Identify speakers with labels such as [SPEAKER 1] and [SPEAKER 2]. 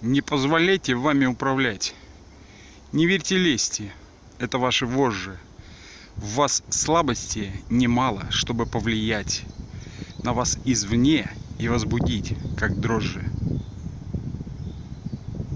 [SPEAKER 1] Не позволяйте вами управлять. Не верьте лести, это ваши вожжи. В вас слабости немало, чтобы повлиять на вас извне и возбудить, как дрожжи.